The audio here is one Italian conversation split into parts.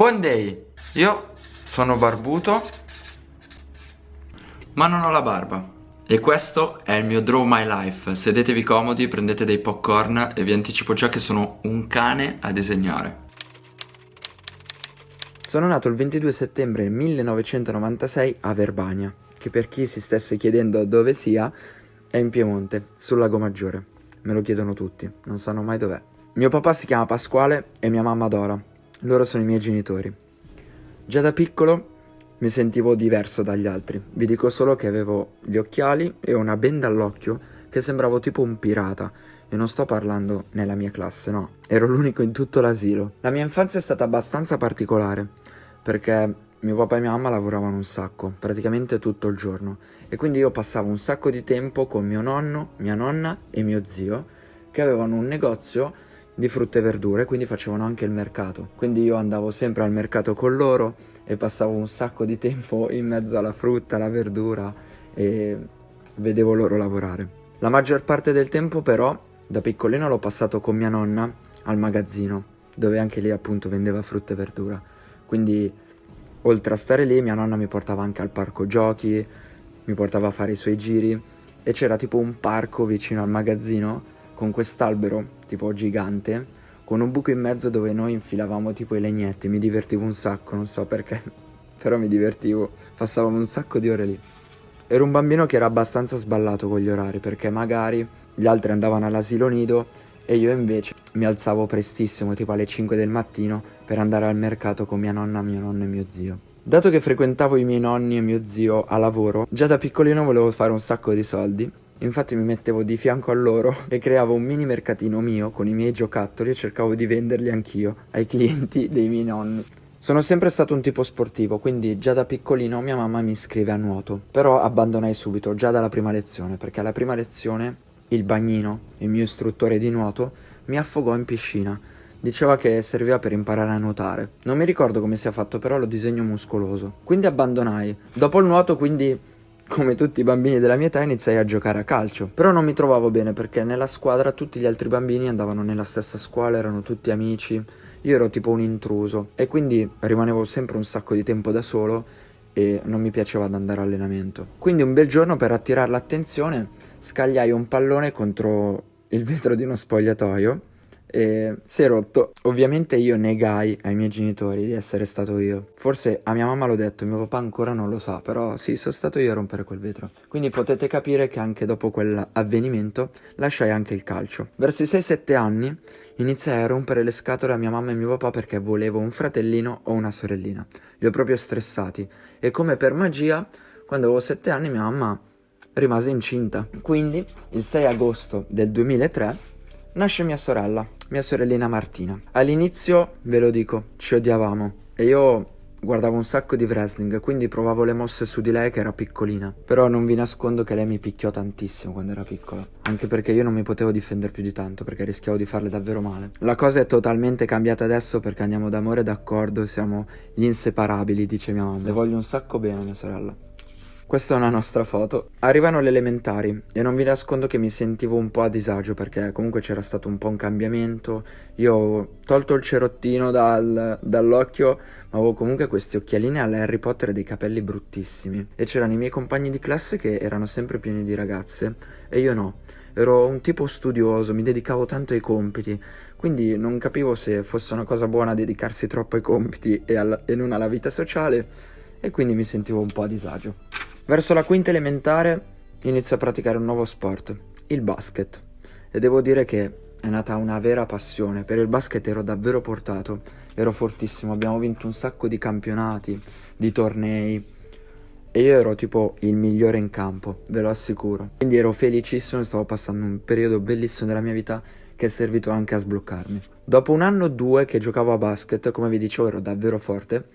Buon day! Io sono barbuto, ma non ho la barba. E questo è il mio Draw My Life. Sedetevi comodi, prendete dei popcorn e vi anticipo già che sono un cane a disegnare. Sono nato il 22 settembre 1996 a Verbania, che per chi si stesse chiedendo dove sia, è in Piemonte, sul lago Maggiore. Me lo chiedono tutti, non sanno mai dov'è. Mio papà si chiama Pasquale e mia mamma Dora. Loro sono i miei genitori. Già da piccolo mi sentivo diverso dagli altri. Vi dico solo che avevo gli occhiali e una benda all'occhio che sembravo tipo un pirata. E non sto parlando nella mia classe, no. Ero l'unico in tutto l'asilo. La mia infanzia è stata abbastanza particolare, perché mio papà e mia mamma lavoravano un sacco, praticamente tutto il giorno. E quindi io passavo un sacco di tempo con mio nonno, mia nonna e mio zio, che avevano un negozio di frutta e verdure, quindi facevano anche il mercato. Quindi io andavo sempre al mercato con loro e passavo un sacco di tempo in mezzo alla frutta, alla verdura e vedevo loro lavorare. La maggior parte del tempo però, da piccolino l'ho passato con mia nonna al magazzino, dove anche lì appunto vendeva frutta e verdura. Quindi oltre a stare lì mia nonna mi portava anche al parco giochi, mi portava a fare i suoi giri e c'era tipo un parco vicino al magazzino con quest'albero tipo gigante con un buco in mezzo dove noi infilavamo tipo i legnetti, mi divertivo un sacco, non so perché, però mi divertivo, passavamo un sacco di ore lì. Ero un bambino che era abbastanza sballato con gli orari perché magari gli altri andavano all'asilo nido e io invece mi alzavo prestissimo, tipo alle 5 del mattino, per andare al mercato con mia nonna, mio nonno e mio zio. Dato che frequentavo i miei nonni e mio zio a lavoro, già da piccolino volevo fare un sacco di soldi Infatti mi mettevo di fianco a loro e creavo un mini mercatino mio con i miei giocattoli e cercavo di venderli anch'io ai clienti dei miei nonni. Sono sempre stato un tipo sportivo, quindi già da piccolino mia mamma mi iscrive a nuoto. Però abbandonai subito, già dalla prima lezione, perché alla prima lezione il bagnino, il mio istruttore di nuoto, mi affogò in piscina. Diceva che serviva per imparare a nuotare. Non mi ricordo come sia fatto, però lo disegno muscoloso. Quindi abbandonai. Dopo il nuoto, quindi come tutti i bambini della mia età iniziai a giocare a calcio. Però non mi trovavo bene perché nella squadra tutti gli altri bambini andavano nella stessa scuola, erano tutti amici. Io ero tipo un intruso e quindi rimanevo sempre un sacco di tempo da solo e non mi piaceva ad andare allenamento. Quindi un bel giorno per attirare l'attenzione scagliai un pallone contro il vetro di uno spogliatoio e si è rotto. Ovviamente io negai ai miei genitori di essere stato io. Forse a mia mamma l'ho detto, mio papà ancora non lo sa, però sì, sono stato io a rompere quel vetro. Quindi potete capire che anche dopo quell'avvenimento lasciai anche il calcio. Verso i 6-7 anni iniziai a rompere le scatole a mia mamma e mio papà perché volevo un fratellino o una sorellina. Li ho proprio stressati e come per magia, quando avevo 7 anni mia mamma rimase incinta. Quindi il 6 agosto del 2003 nasce mia sorella, mia sorellina Martina. All'inizio, ve lo dico, ci odiavamo e io guardavo un sacco di wrestling, quindi provavo le mosse su di lei che era piccolina. Però non vi nascondo che lei mi picchiò tantissimo quando era piccola, anche perché io non mi potevo difendere più di tanto, perché rischiavo di farle davvero male. La cosa è totalmente cambiata adesso perché andiamo d'amore d'accordo, siamo gli inseparabili, dice mia mamma. Le voglio un sacco bene mia sorella. Questa è una nostra foto. Arrivano le elementari e non vi nascondo che mi sentivo un po' a disagio perché comunque c'era stato un po' un cambiamento. Io ho tolto il cerottino dal, dall'occhio, ma avevo comunque questi occhialini alla Harry Potter e dei capelli bruttissimi. E c'erano i miei compagni di classe che erano sempre pieni di ragazze e io no. Ero un tipo studioso, mi dedicavo tanto ai compiti, quindi non capivo se fosse una cosa buona dedicarsi troppo ai compiti e, alla, e non alla vita sociale e quindi mi sentivo un po' a disagio. Verso la quinta elementare inizio a praticare un nuovo sport, il basket. E devo dire che è nata una vera passione. Per il basket ero davvero portato, ero fortissimo, abbiamo vinto un sacco di campionati, di tornei. E io ero tipo il migliore in campo, ve lo assicuro. Quindi ero felicissimo e stavo passando un periodo bellissimo della mia vita che è servito anche a sbloccarmi. Dopo un anno o due che giocavo a basket, come vi dicevo ero davvero forte,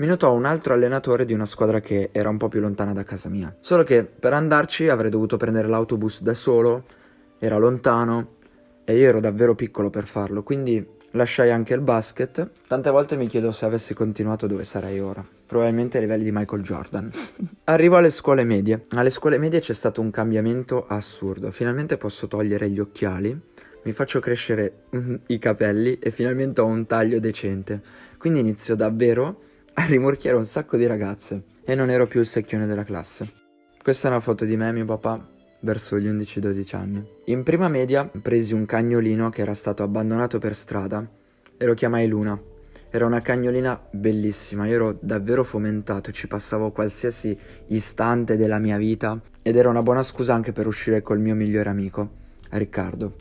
mi notò un altro allenatore di una squadra che era un po' più lontana da casa mia. Solo che per andarci avrei dovuto prendere l'autobus da solo, era lontano e io ero davvero piccolo per farlo, quindi lasciai anche il basket. Tante volte mi chiedo se avessi continuato dove sarei ora. Probabilmente ai livelli di Michael Jordan. Arrivo alle scuole medie. Alle scuole medie c'è stato un cambiamento assurdo. Finalmente posso togliere gli occhiali mi faccio crescere i capelli e finalmente ho un taglio decente. Quindi inizio davvero a rimorchiare un sacco di ragazze e non ero più il secchione della classe. Questa è una foto di me e mio papà verso gli 11-12 anni. In prima media presi un cagnolino che era stato abbandonato per strada e lo chiamai Luna. Era una cagnolina bellissima, io ero davvero fomentato, ci passavo qualsiasi istante della mia vita ed era una buona scusa anche per uscire col mio migliore amico, Riccardo,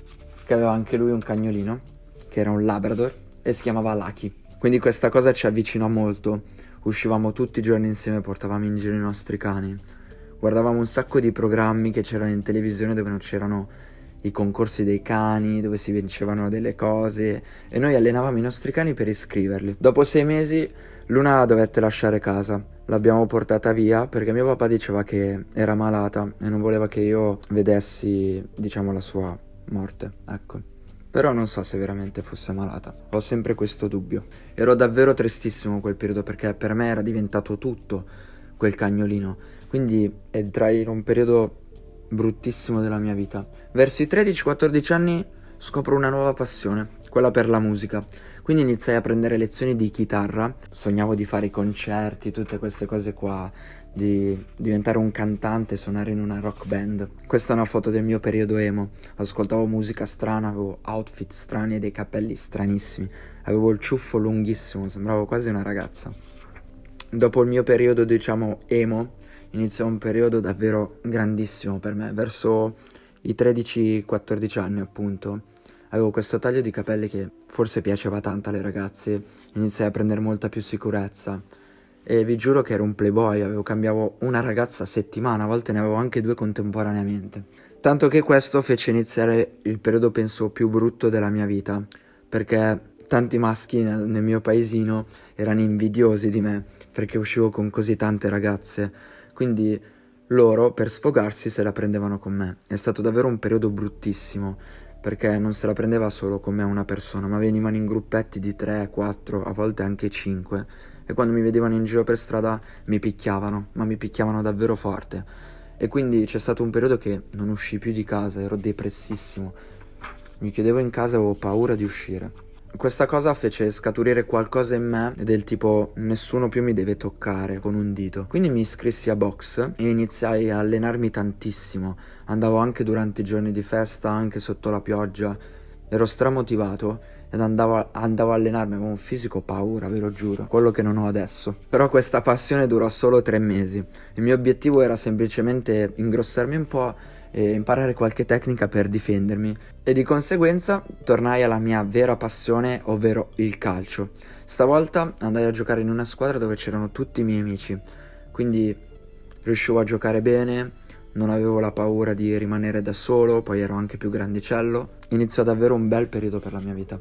che aveva anche lui un cagnolino, che era un Labrador e si chiamava Lucky. Quindi questa cosa ci avvicinò molto, uscivamo tutti i giorni insieme, portavamo in giro i nostri cani, guardavamo un sacco di programmi che c'erano in televisione dove non c'erano i concorsi dei cani dove si vincevano delle cose e noi allenavamo i nostri cani per iscriverli. Dopo sei mesi Luna dovette lasciare casa, l'abbiamo portata via perché mio papà diceva che era malata e non voleva che io vedessi, diciamo, la sua morte, ecco. Però non so se veramente fosse malata, ho sempre questo dubbio. Ero davvero tristissimo quel periodo perché per me era diventato tutto quel cagnolino, quindi entrai in un periodo bruttissimo della mia vita. Verso i 13-14 anni scopro una nuova passione, quella per la musica. Quindi iniziai a prendere lezioni di chitarra, sognavo di fare i concerti, tutte queste cose qua, di diventare un cantante, suonare in una rock band. Questa è una foto del mio periodo emo. Ascoltavo musica strana, avevo outfit strani e dei capelli stranissimi. Avevo il ciuffo lunghissimo, sembravo quasi una ragazza. Dopo il mio periodo, diciamo, emo, iniziò un periodo davvero grandissimo per me, verso i 13-14 anni appunto. Avevo questo taglio di capelli che forse piaceva tanto alle ragazze, iniziai a prendere molta più sicurezza e vi giuro che ero un playboy, avevo cambiavo una ragazza a settimana, a volte ne avevo anche due contemporaneamente. Tanto che questo fece iniziare il periodo penso più brutto della mia vita, perché tanti maschi nel, nel mio paesino erano invidiosi di me perché uscivo con così tante ragazze quindi loro per sfogarsi se la prendevano con me. È stato davvero un periodo bruttissimo, perché non se la prendeva solo con me una persona, ma venivano in gruppetti di 3, 4, a volte anche 5 e quando mi vedevano in giro per strada mi picchiavano, ma mi picchiavano davvero forte. E quindi c'è stato un periodo che non uscii più di casa, ero depressissimo. Mi chiudevo in casa e avevo paura di uscire. Questa cosa fece scaturire qualcosa in me del tipo nessuno più mi deve toccare con un dito. Quindi mi iscrissi a box e iniziai a allenarmi tantissimo. Andavo anche durante i giorni di festa, anche sotto la pioggia. Ero stramotivato ed andavo, andavo a allenarmi, avevo un fisico paura, ve lo giuro, quello che non ho adesso. Però questa passione durò solo tre mesi. Il mio obiettivo era semplicemente ingrossarmi un po' e imparare qualche tecnica per difendermi e di conseguenza tornai alla mia vera passione, ovvero il calcio. Stavolta andai a giocare in una squadra dove c'erano tutti i miei amici, quindi riuscivo a giocare bene, non avevo la paura di rimanere da solo, poi ero anche più grandicello. Iniziò davvero un bel periodo per la mia vita.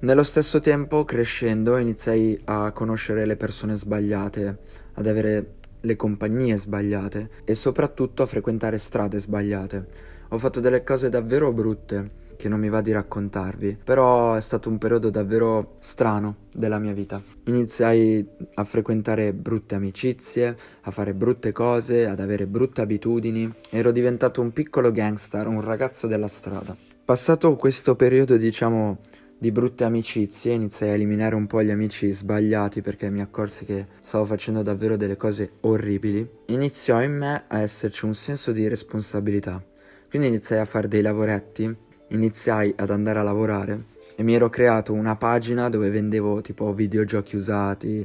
Nello stesso tempo, crescendo, iniziai a conoscere le persone sbagliate, ad avere le compagnie sbagliate e soprattutto a frequentare strade sbagliate. Ho fatto delle cose davvero brutte che non mi va di raccontarvi, però è stato un periodo davvero strano della mia vita. Iniziai a frequentare brutte amicizie, a fare brutte cose, ad avere brutte abitudini. Ero diventato un piccolo gangster, un ragazzo della strada. Passato questo periodo, diciamo, di brutte amicizie, iniziai a eliminare un po' gli amici sbagliati perché mi accorsi che stavo facendo davvero delle cose orribili, iniziò in me a esserci un senso di responsabilità. Quindi iniziai a fare dei lavoretti, iniziai ad andare a lavorare e mi ero creato una pagina dove vendevo tipo videogiochi usati,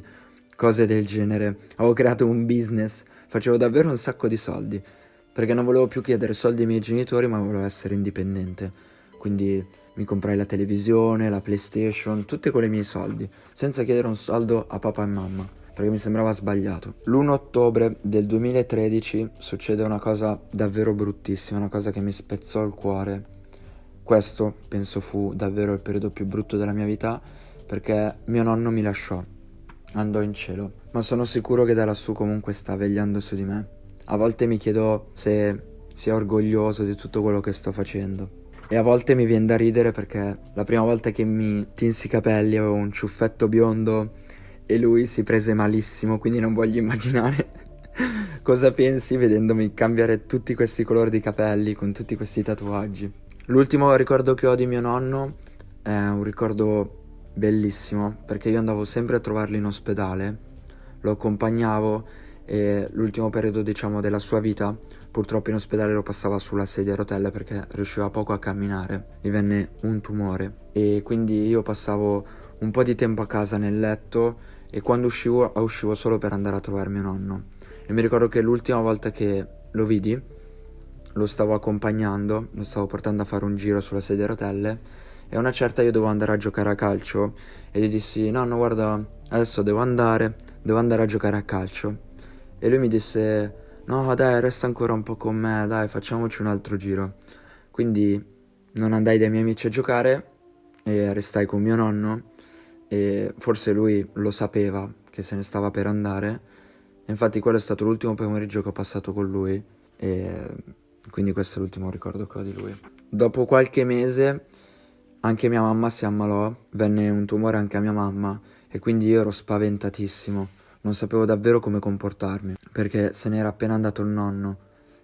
cose del genere. Avevo creato un business, facevo davvero un sacco di soldi perché non volevo più chiedere soldi ai miei genitori ma volevo essere indipendente. Quindi mi comprai la televisione, la PlayStation, tutte con i miei soldi, senza chiedere un soldo a papà e mamma, perché mi sembrava sbagliato. L'1 ottobre del 2013 succede una cosa davvero bruttissima, una cosa che mi spezzò il cuore. Questo, penso, fu davvero il periodo più brutto della mia vita, perché mio nonno mi lasciò, andò in cielo, ma sono sicuro che da lassù comunque sta vegliando su di me. A volte mi chiedo se sia orgoglioso di tutto quello che sto facendo. E a volte mi viene da ridere perché la prima volta che mi tinsi i capelli avevo un ciuffetto biondo e lui si prese malissimo, quindi non voglio immaginare cosa pensi vedendomi cambiare tutti questi colori di capelli con tutti questi tatuaggi. L'ultimo ricordo che ho di mio nonno è un ricordo bellissimo perché io andavo sempre a trovarlo in ospedale, lo accompagnavo e l'ultimo periodo diciamo della sua vita purtroppo in ospedale lo passava sulla sedia a rotelle perché riusciva poco a camminare, gli venne un tumore. E quindi io passavo un po' di tempo a casa nel letto e quando uscivo uscivo solo per andare a trovare mio nonno. E mi ricordo che l'ultima volta che lo vidi lo stavo accompagnando, lo stavo portando a fare un giro sulla sedia a rotelle e una certa io dovevo andare a giocare a calcio e gli dissi nonno guarda adesso devo andare, devo andare a giocare a calcio. E lui mi disse no dai resta ancora un po' con me, dai facciamoci un altro giro. Quindi non andai dai miei amici a giocare e restai con mio nonno e forse lui lo sapeva che se ne stava per andare. Infatti quello è stato l'ultimo pomeriggio che ho passato con lui e quindi questo è l'ultimo ricordo che ho di lui. Dopo qualche mese anche mia mamma si ammalò, venne un tumore anche a mia mamma e quindi io ero spaventatissimo non sapevo davvero come comportarmi, perché se n'era appena andato il nonno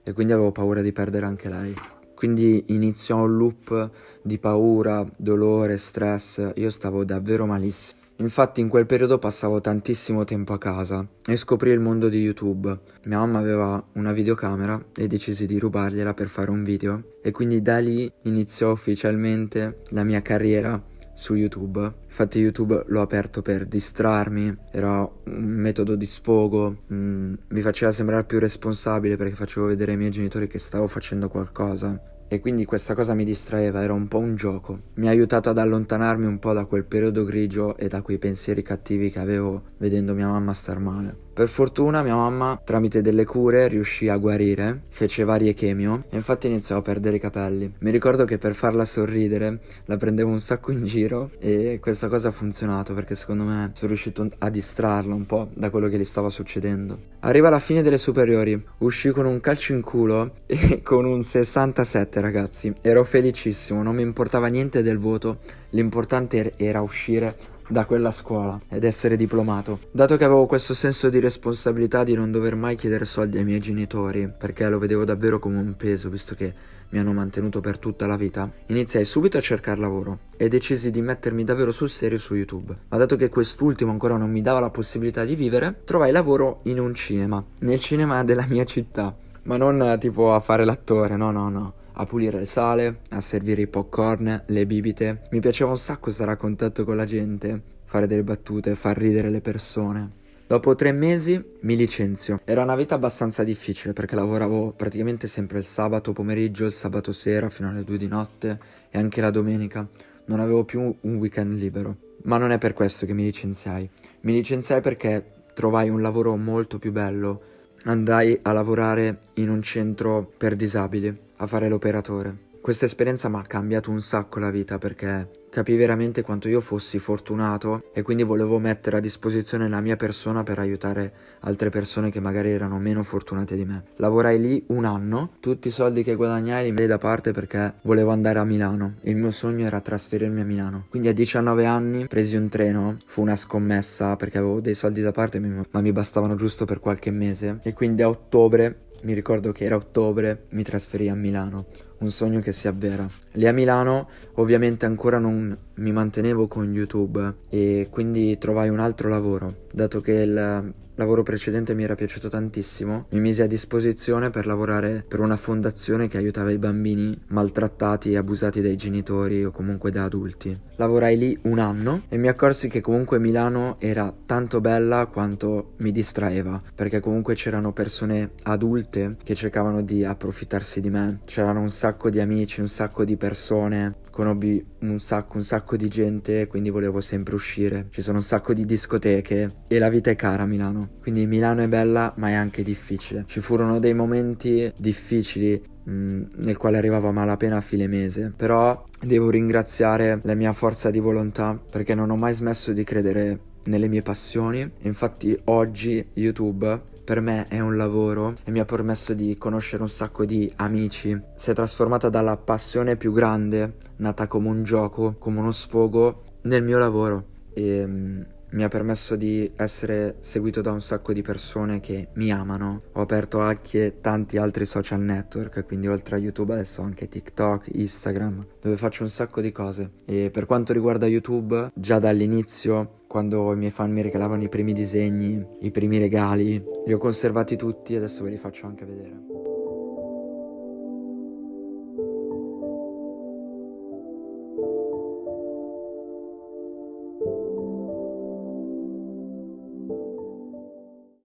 e quindi avevo paura di perdere anche lei. Quindi iniziò un loop di paura, dolore, stress, io stavo davvero malissimo. Infatti in quel periodo passavo tantissimo tempo a casa e scoprì il mondo di YouTube. Mia mamma aveva una videocamera e decisi di rubargliela per fare un video e quindi da lì iniziò ufficialmente la mia carriera su YouTube. Infatti YouTube l'ho aperto per distrarmi, era un metodo di sfogo, mm, mi faceva sembrare più responsabile perché facevo vedere ai miei genitori che stavo facendo qualcosa e quindi questa cosa mi distraeva, era un po' un gioco. Mi ha aiutato ad allontanarmi un po' da quel periodo grigio e da quei pensieri cattivi che avevo vedendo mia mamma star male. Per fortuna mia mamma, tramite delle cure, riuscì a guarire, fece varie chemio e infatti iniziò a perdere i capelli. Mi ricordo che per farla sorridere la prendevo un sacco in giro e questa cosa ha funzionato perché secondo me sono riuscito a distrarla un po' da quello che gli stava succedendo. Arriva la fine delle superiori, uscì con un calcio in culo e con un 67 ragazzi. Ero felicissimo, non mi importava niente del voto, l'importante era uscire da quella scuola ed essere diplomato. Dato che avevo questo senso di responsabilità di non dover mai chiedere soldi ai miei genitori, perché lo vedevo davvero come un peso, visto che mi hanno mantenuto per tutta la vita, iniziai subito a cercare lavoro e decisi di mettermi davvero sul serio su YouTube. Ma dato che quest'ultimo ancora non mi dava la possibilità di vivere, trovai lavoro in un cinema, nel cinema della mia città. Ma non tipo a fare l'attore, no, no, no a pulire il sale, a servire i popcorn, le bibite. Mi piaceva un sacco stare a contatto con la gente, fare delle battute, far ridere le persone. Dopo tre mesi mi licenzio. Era una vita abbastanza difficile perché lavoravo praticamente sempre il sabato pomeriggio, il sabato sera fino alle due di notte e anche la domenica. Non avevo più un weekend libero. Ma non è per questo che mi licenziai. Mi licenziai perché trovai un lavoro molto più bello. Andai a lavorare in un centro per disabili a fare l'operatore. Questa esperienza mi ha cambiato un sacco la vita perché capii veramente quanto io fossi fortunato e quindi volevo mettere a disposizione la mia persona per aiutare altre persone che magari erano meno fortunate di me. Lavorai lì un anno, tutti i soldi che guadagnai li metti da parte perché volevo andare a Milano. Il mio sogno era trasferirmi a Milano. Quindi a 19 anni presi un treno, fu una scommessa perché avevo dei soldi da parte ma mi bastavano giusto per qualche mese e quindi a ottobre mi ricordo che era ottobre, mi trasferì a Milano, un sogno che si avvera. Lì a Milano ovviamente ancora non mi mantenevo con YouTube e quindi trovai un altro lavoro, dato che il lavoro precedente mi era piaciuto tantissimo, mi misi a disposizione per lavorare per una fondazione che aiutava i bambini maltrattati e abusati dai genitori o comunque da adulti. Lavorai lì un anno e mi accorsi che comunque Milano era tanto bella quanto mi distraeva, perché comunque c'erano persone adulte che cercavano di approfittarsi di me, c'erano un sacco di amici, un sacco di persone conobbi un sacco, un sacco di gente, quindi volevo sempre uscire. Ci sono un sacco di discoteche e la vita è cara a Milano. Quindi Milano è bella, ma è anche difficile. Ci furono dei momenti difficili mm, nel quale arrivavo a malapena a fine mese, però devo ringraziare la mia forza di volontà perché non ho mai smesso di credere nelle mie passioni. Infatti oggi YouTube per me è un lavoro e mi ha permesso di conoscere un sacco di amici. Si è trasformata dalla passione più grande, nata come un gioco, come uno sfogo, nel mio lavoro. E mm, mi ha permesso di essere seguito da un sacco di persone che mi amano. Ho aperto anche tanti altri social network, quindi oltre a YouTube adesso anche TikTok, Instagram, dove faccio un sacco di cose. E per quanto riguarda YouTube, già dall'inizio quando i miei fan mi regalavano i primi disegni, i primi regali, li ho conservati tutti e adesso ve li faccio anche vedere.